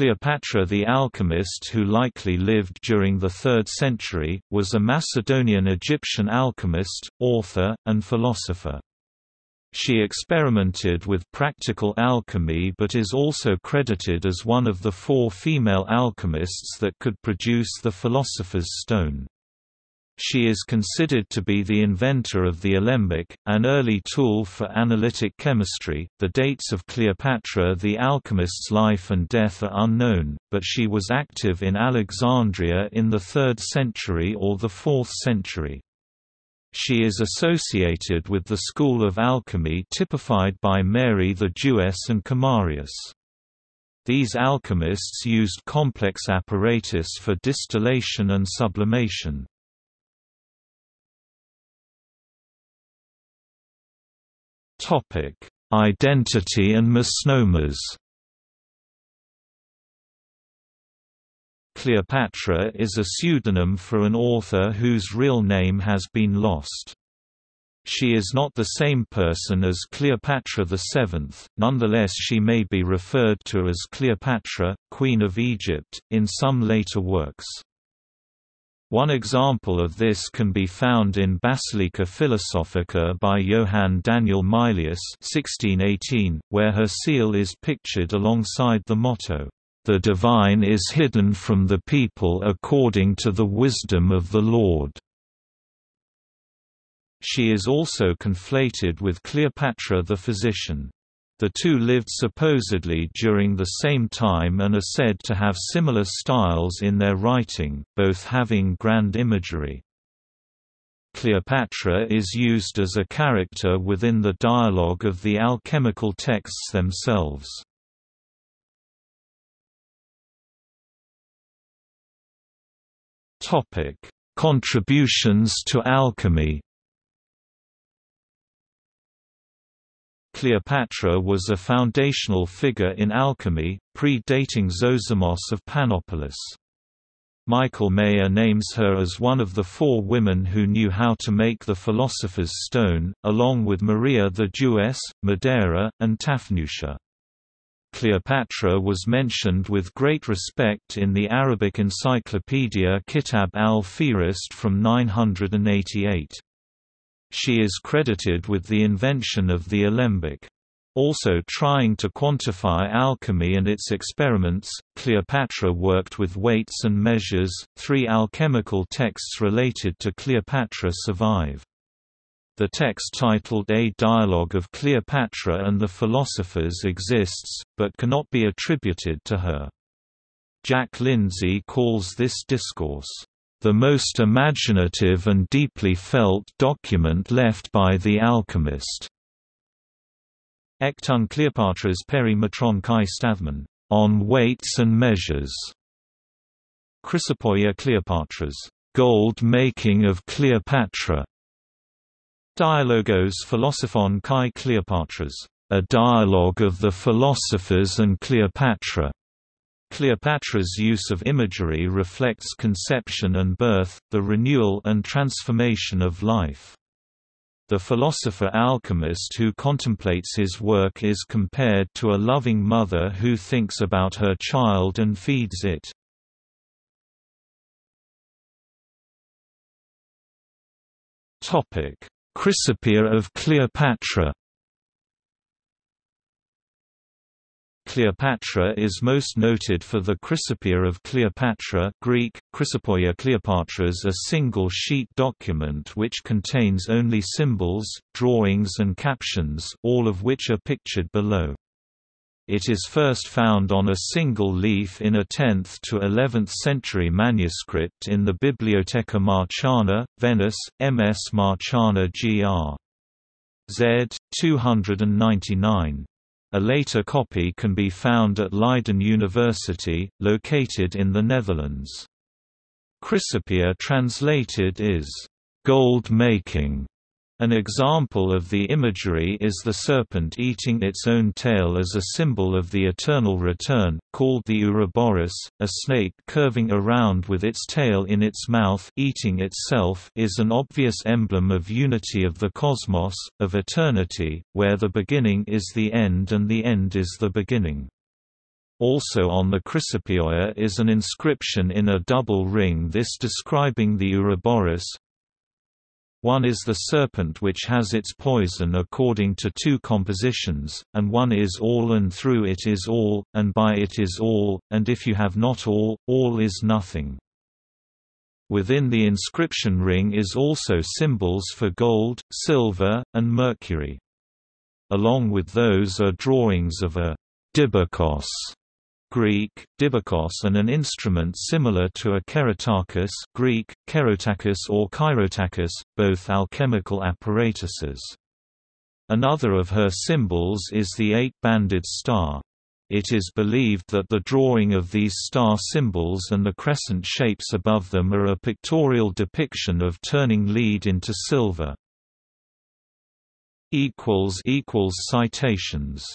Cleopatra the alchemist who likely lived during the 3rd century, was a Macedonian Egyptian alchemist, author, and philosopher. She experimented with practical alchemy but is also credited as one of the four female alchemists that could produce the Philosopher's Stone. She is considered to be the inventor of the alembic, an early tool for analytic chemistry. The dates of Cleopatra the alchemist's life and death are unknown, but she was active in Alexandria in the 3rd century or the 4th century. She is associated with the school of alchemy typified by Mary the Jewess and Comarius. These alchemists used complex apparatus for distillation and sublimation. Topic: Identity and misnomers. Cleopatra is a pseudonym for an author whose real name has been lost. She is not the same person as Cleopatra VII, nonetheless she may be referred to as Cleopatra, Queen of Egypt, in some later works. One example of this can be found in Basilica Philosophica by Johann Daniel Mylius 1618, where her seal is pictured alongside the motto, "...the divine is hidden from the people according to the wisdom of the Lord." She is also conflated with Cleopatra the physician. The two lived supposedly during the same time and are said to have similar styles in their writing, both having grand imagery. Cleopatra is used as a character within the dialogue of the alchemical texts themselves. Contributions to alchemy Cleopatra was a foundational figure in alchemy, pre-dating Zosimos of Panopolis. Michael Maier names her as one of the four women who knew how to make the Philosopher's Stone, along with Maria the Jewess, Medera, and Taphnutia. Cleopatra was mentioned with great respect in the Arabic encyclopedia Kitab al-Fihrist from 988. She is credited with the invention of the alembic. Also trying to quantify alchemy and its experiments, Cleopatra worked with weights and measures. Three alchemical texts related to Cleopatra survive. The text titled A Dialogue of Cleopatra and the Philosophers exists, but cannot be attributed to her. Jack Lindsay calls this discourse, the most imaginative and deeply felt document left by the alchemist. Ekton Cleopatra's Perimetron Kai Stathman, on weights and measures. Chrysopoeia Cleopatra's gold making of Cleopatra. Dialogos Philosophon Kai Cleopatra's a dialogue of the philosophers and Cleopatra. Cleopatra's use of imagery reflects conception and birth, the renewal and transformation of life. The philosopher-alchemist who contemplates his work is compared to a loving mother who thinks about her child and feeds it. Chrysopoeia of Cleopatra Cleopatra is most noted for the Chrysopoeia of Cleopatra Greek, Chrysopoeia Cleopatras a single-sheet document which contains only symbols, drawings and captions all of which are pictured below. It is first found on a single leaf in a 10th to 11th century manuscript in the Bibliotheca Marciana, Venice, MS Marciana gr. Z. 299. A later copy can be found at Leiden University, located in the Netherlands. Chrysopoeia translated is, "...gold making", an example of the imagery is the serpent eating its own tail as a symbol of the eternal return, called the Ouroboros, a snake curving around with its tail in its mouth eating itself is an obvious emblem of unity of the cosmos, of eternity, where the beginning is the end and the end is the beginning. Also on the Chrysopoeia is an inscription in a double ring this describing the Ouroboros. One is the serpent which has its poison according to two compositions, and one is all and through it is all, and by it is all, and if you have not all, all is nothing. Within the inscription ring is also symbols for gold, silver, and mercury. Along with those are drawings of a dibakos Greek, dibakos and an instrument similar to a kerotakos Greek, kerotakos or chirotakos, both alchemical apparatuses. Another of her symbols is the eight-banded star. It is believed that the drawing of these star symbols and the crescent shapes above them are a pictorial depiction of turning lead into silver. Citations